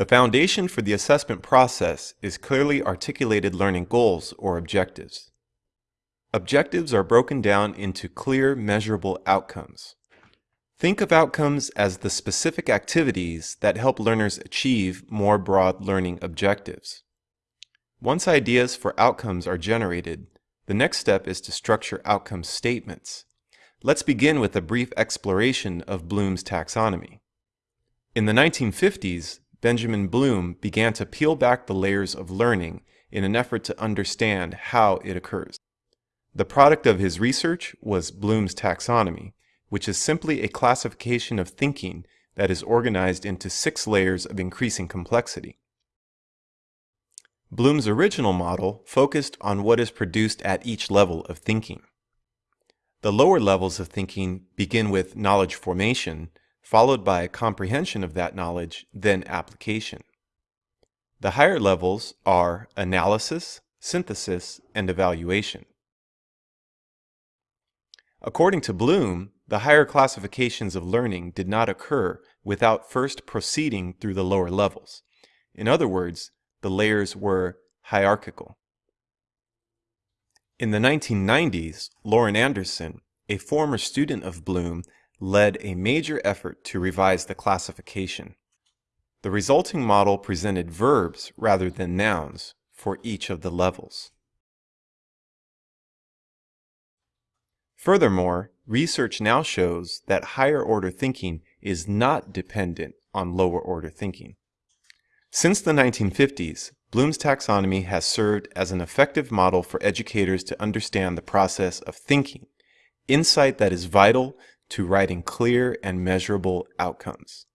The foundation for the assessment process is clearly articulated learning goals or objectives. Objectives are broken down into clear, measurable outcomes. Think of outcomes as the specific activities that help learners achieve more broad learning objectives. Once ideas for outcomes are generated, the next step is to structure outcome statements. Let's begin with a brief exploration of Bloom's taxonomy. In the 1950s, Benjamin Bloom began to peel back the layers of learning in an effort to understand how it occurs. The product of his research was Bloom's taxonomy, which is simply a classification of thinking that is organized into six layers of increasing complexity. Bloom's original model focused on what is produced at each level of thinking. The lower levels of thinking begin with knowledge formation followed by a comprehension of that knowledge, then application. The higher levels are analysis, synthesis, and evaluation. According to Bloom, the higher classifications of learning did not occur without first proceeding through the lower levels. In other words, the layers were hierarchical. In the 1990s, Lorin Anderson, a former student of Bloom, led a major effort to revise the classification. The resulting model presented verbs rather than nouns for each of the levels. Furthermore, research now shows that higher order thinking is not dependent on lower order thinking. Since the 1950s, Bloom's taxonomy has served as an effective model for educators to understand the process of thinking, insight that is vital to writing clear and measurable outcomes.